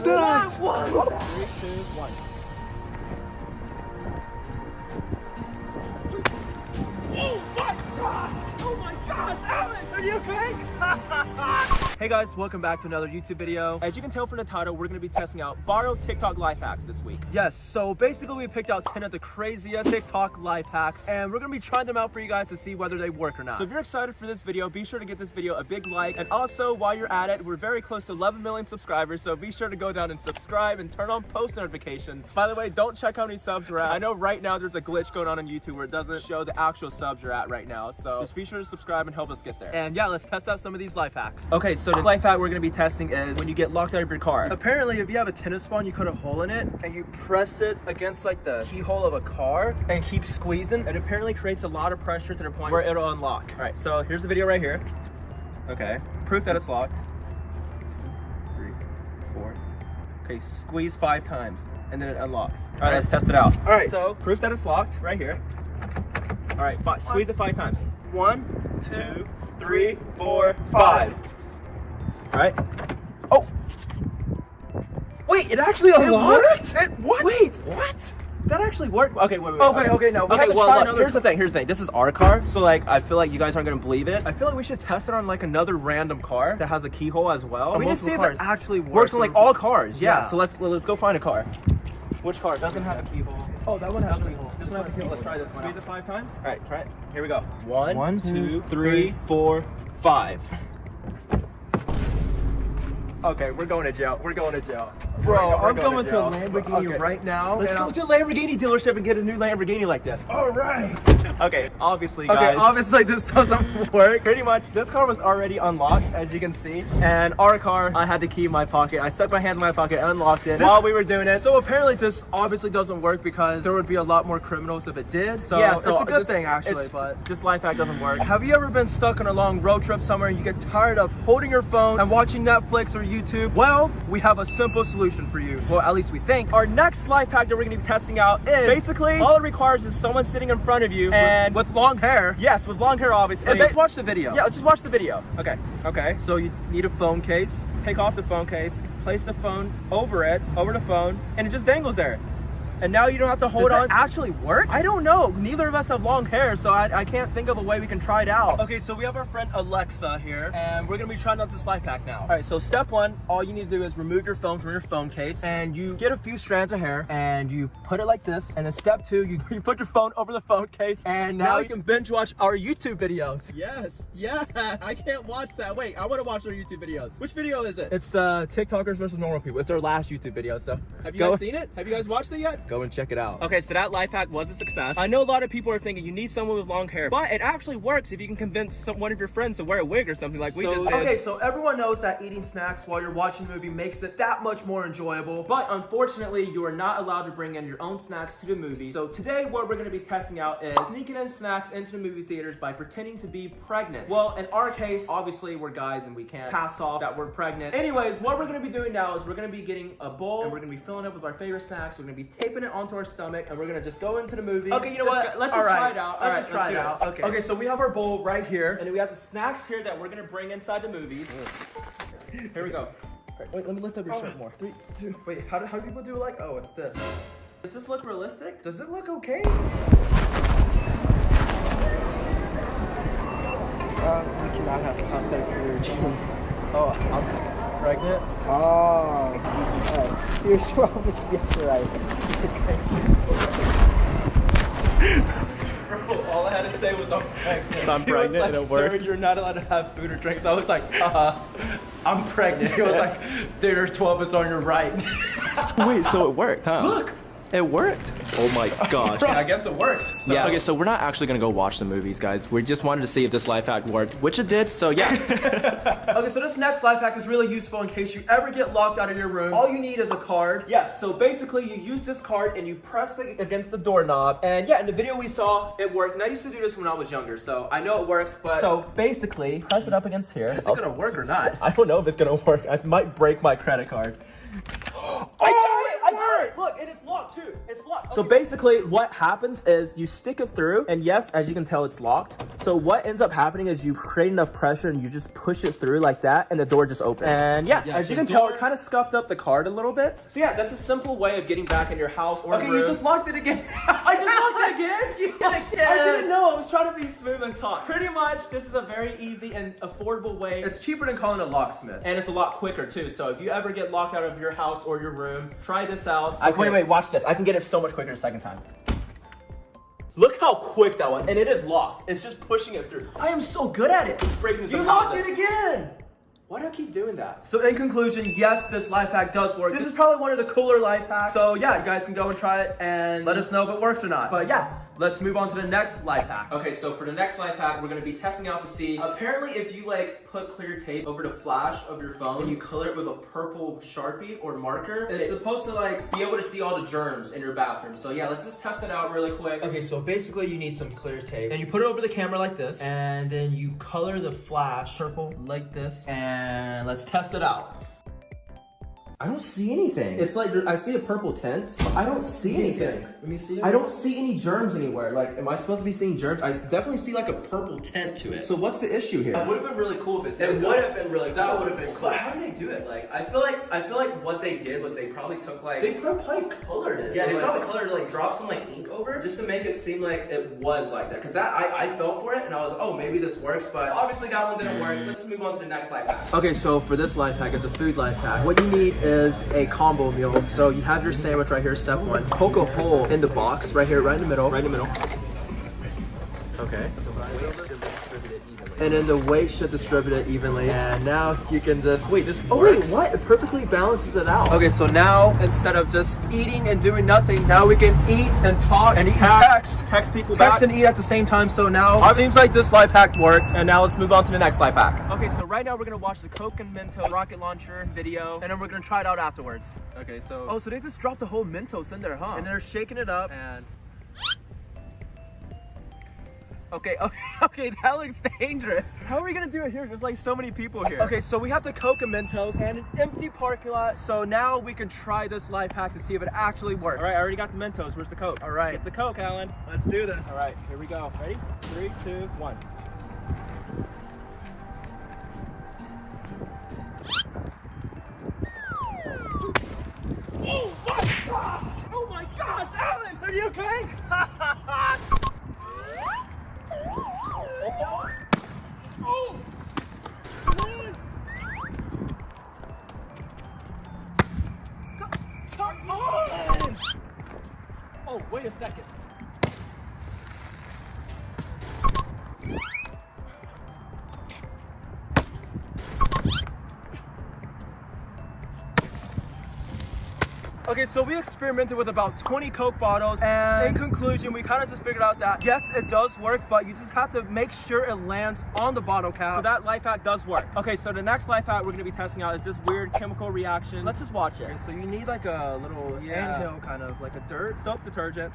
is that? Three, two, one. Oh my god! Oh my god! Alex, are you okay? Hey guys, welcome back to another YouTube video. As you can tell from the title, we're gonna be testing out viral TikTok life hacks this week. Yes, so basically we picked out 10 of the craziest TikTok life hacks and we're gonna be trying them out for you guys to see whether they work or not. So if you're excited for this video, be sure to give this video a big like. And also, while you're at it, we're very close to 11 million subscribers, so be sure to go down and subscribe and turn on post notifications. By the way, don't check how many subs we're at. I know right now there's a glitch going on on YouTube where it doesn't show the actual subs you're at right now, so just be sure to subscribe and help us get there. And yeah, let's test out some of these life hacks. Okay, so the life hack we're gonna be testing is when you get locked out of your car. Apparently, if you have a tennis ball and you cut a hole in it and you press it against like the keyhole of a car and keep squeezing, it apparently creates a lot of pressure to the point where it'll unlock. All right, so here's the video right here. Okay, proof that it's locked. Three, four. Okay, squeeze five times and then it unlocks. All right, let's test it out. All right, so proof that it's locked right here. All right, five, squeeze it five times. One, two, three, four, five. All right. Oh. Wait, it actually unlocked? It what? Wait, what? That actually worked. Okay, wait, wait. Okay, okay, no, we Okay, have to well, try look, another here's the thing. Here's the thing. This is our car, so like, I feel like you guys aren't gonna believe it. I feel like we should test it on like another random car that has a keyhole as well. We need to Multiple see if it actually works works. on like all cars. Yeah. Yeah. So let's let's go find a car. Which car doesn't have a keyhole? Oh, that one has a keyhole. This one has a keyhole. Let's try this one. Squeeze it five times. All right, try it. Here we go. One, One, two, two, three, three. four, five. Okay, we're going to jail. We're going to jail. Bro, I'm going to a Lamborghini Okay. right now. Let's go to a Lamborghini dealership and get a new Lamborghini like this. All right. Okay, obviously, guys. Okay, obviously this doesn't work. Pretty much, this car was already unlocked, as you can see. And our car, I had the key in my pocket. I stuck my hand in my pocket, and unlocked it This- while we were doing it. So apparently this obviously doesn't work because there would be a lot more criminals if it did. So, yeah, so it's a good this- thing actually, but this life hack doesn't work. have you ever been stuck on a long road trip somewhere and you get tired of holding your phone and watching Netflix or YouTube? Well, we have a simple solution for you. Well, at least we think. Our next life hack that we're gonna be testing out is basically all it requires is someone sitting in front of you and with long hair. yes, with long hair, obviously. Let's just watch the video. Yeah, let's just watch the video. Okay, okay. So you need a phone case. Take off the phone case, place the phone over it, over the phone, and it just dangles there. And now you don't have to hold Does on. actually work? I don't know. Neither of us have long hair, so I, I can't think of a way we can try it out. Okay, so we have our friend Alexa here, and we're gonna be trying out this life hack now. All right, so step one, all you need to do is remove your phone from your phone case and you get a few strands of hair and you put it like this. And then step two, you, you put your phone over the phone case and Now now you can binge watch our YouTube videos. Yes, yeah, I can't watch that. Wait, I want to watch our YouTube videos. Which video is it? It's the TikTokers versus normal people. It's our last YouTube video, so Have you go, guys seen it? Have you guys watched it yet? Go and check it out. Okay, so that life hack was a success. I know a lot of people are thinking you need someone with long hair, but it actually works if you can convince some, one of your friends to wear a wig or something like we So- just did. okay, so everyone knows that eating snacks while you're watching a movie makes it that much more enjoyable. But unfortunately, you are not allowed to bring in your own snacks to the movie. So today, what we're going to be testing out is sneaking in snacks into the movie theaters by pretending to be pregnant. Well, in our case, obviously we're guys and we can't pass off that we're pregnant. Anyways, what we're going to be doing now is we're going to be getting a bowl and we're going to be filling it up with our favorite snacks. We're going to be taping it onto our stomach and we're going to just go into the movie. Okay, you know what? Let's All just try it out. Let's right, just try let's it do out. Okay. Okay, so we have our bowl right here. And then we have the snacks here that we're going to bring inside the movies. Here we go. Wait, let me lift up your shirt more. Three, two. Wait, how do, how do people do it? Like, oh, it's this. Does this look realistic? Does it look okay? Uh, we cannot have outside of your jeans. Oh, I'm pregnant. Oh, alright. You're sure I was yes, right. Bro, all I had to say was I'm pregnant. I'm He was pregnant like, and it Sir, worked." you're not allowed to have food or drinks. I was like, uh, I'm pregnant. He was like, dude, there's 12 is on your right. Wait, so it worked, huh? Look, It worked. Oh my gosh. I guess it works. So, yeah. Okay, so we're not actually gonna go watch the movies, guys. We just wanted to see if this life hack worked, which it did. So yeah. Okay, so this next life hack is really useful in case you ever get locked out of your room. All you need is a card. Yes, so basically you use this card and you press it against the doorknob. And yeah, in the video we saw, it worked. And I used to do this when I was younger, so I know it works. But so basically, press it up against here. Is it gonna work or not? I don't know if it's gonna work. I might break my credit card. I got it! I got it! Look, and it's locked too. It's locked. So Okay. basically, what happens is you stick it through, and yes, as you can tell, it's locked. So what ends up happening is you create enough pressure and you just push it through like that, and the door just opens. And yeah, Yeah, as so you can tell, it kind of scuffed up the card a little bit. So yeah, that's a simple way of getting back in your house or Okay, room. you just locked it again. I just locked it again. You I didn't know. I was trying to be smooth and talk. Pretty much, this is a very easy and affordable way. It's cheaper than calling a locksmith. and it's a lot quicker too. So if you ever get locked out of your house or your room, try this out. Okay. Wait, wait, watch this. I can get it so much quicker the second time. Look how quick that was, and it is locked. It's just pushing it through. I am so good at it. It's breaking. You locked it again. Why do I keep doing that? So in conclusion, yes, this life hack does work. This is probably one of the cooler life hacks. So yeah, you guys can go and try it and let us know if it works or not. But yeah, let's move on to the next life hack. Okay, so for the next life hack, we're gonna be testing out to see. Apparently, if you like put clear tape over the flash of your phone and you color it with a purple sharpie or marker, it's supposed to like be able to see all the germs in your bathroom. So yeah, let's just test it out really quick. Okay, so basically you need some clear tape. And you put it over the camera like this. And then you color the flash purple like this. And let's test it out. I don't see anything. It's like I see a purple tint, but I don't see anything. Let me see it. I don't see any germs anywhere. Like, am I supposed to be seeing germs? I definitely see like a purple tint to it. So what's the issue here? It would have been really cool if it did. It would have been really That cool. would have been cool. But how did they do it? Like, I feel like I feel like what they did was they probably took like They probably colored it. yeah, they Like- probably colored it, like dropped some like ink over it just to make it seem like it was like that. Cause that I, I fell for it and I was like, oh maybe this works, but obviously that one didn't work. Let's move on to the next life hack. Okay, so for this life hack, it's a food life hack. What you need is a combo meal. So you have your sandwich right here, step one. Poke a hole in the box right here, right in the middle. Right in the middle. Okay. And then the weight should distribute it evenly. And now you can just wait. Just oh wait, what? It perfectly balances it out. Okay, so now instead of just eating and doing nothing, now we can eat and talk and eat and text. Text people Text back. and eat at the same time. So now it seems like this life hack worked. And now let's move on to the next life hack. Okay, so right now we're gonna watch the Coke and Mentos rocket launcher video. And then we're gonna try it out afterwards. Okay, so Oh, so they just dropped the whole Mentos in there, huh? And they're shaking it up. and Okay, okay, okay, that looks dangerous. how are we gonna do it here? There's like so many people here. Okay, so we have the Coke and Mentos and an empty parking lot. So now we can try this life hack to see if it actually works. All right, I already got the Mentos. Where's the Coke? All right. Get the Coke, Alan. let's do this. All right, here we go. Ready? Three, two, one. Okay, so we experimented with about 20 Coke bottles, and in conclusion, we kind of just figured out that yes, it does work, but you just have to make sure it lands on the bottle cap. So that life hack does work. Okay, so the next life hack we're gonna be testing out is this weird chemical reaction. Let's just watch it. Okay, so you need like a little Yeah. anthill, kind of like a dirt, Soap detergent,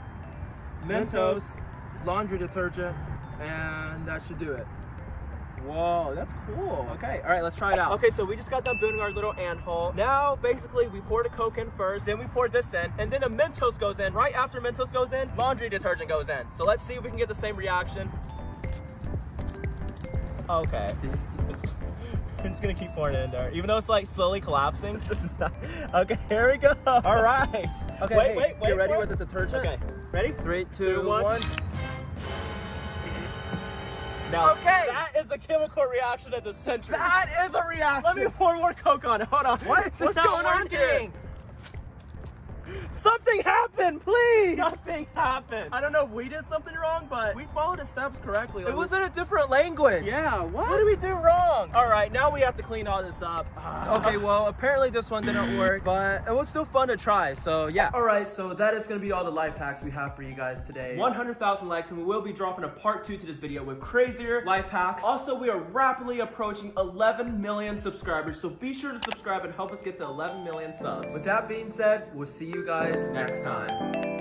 Mentos, Mentos. laundry detergent, and that should do it. Whoa, that's cool. Okay, all right, let's try it out. Okay, so we just got done building our little ant hole. Now, basically, we poured a Coke in first, then we poured this in, and then a Mentos goes in. Right after Mentos goes in, laundry detergent goes in. So let's see if we can get the same reaction. Okay. I'm just gonna keep pouring it in there, even though it's like slowly collapsing. Not... Okay, here we go. All right. Okay, wait, hey, wait, wait. you ready with the detergent? Okay, ready? Three, two, Two, one. one. Now, Okay. that is a chemical reaction of the century. That is a reaction. Let me pour more Coke on it. Hold on. What? What's not going on here? Something happened, please. Nothing happened. I don't know if we did something wrong, but we followed the steps correctly. It was in a different language. Yeah, what? What did we do wrong? All right, now we have to clean all this up. Okay, well, apparently this one didn't work, but it was still fun to try. So yeah. All right, so that is gonna be all the life hacks we have for you guys today. 100,000 likes and we will be dropping a part two to this video with crazier life hacks. Also, we are rapidly approaching 11 million subscribers, so be sure to subscribe and help us get to 11 million subs. With that being said, we'll see you guys next time.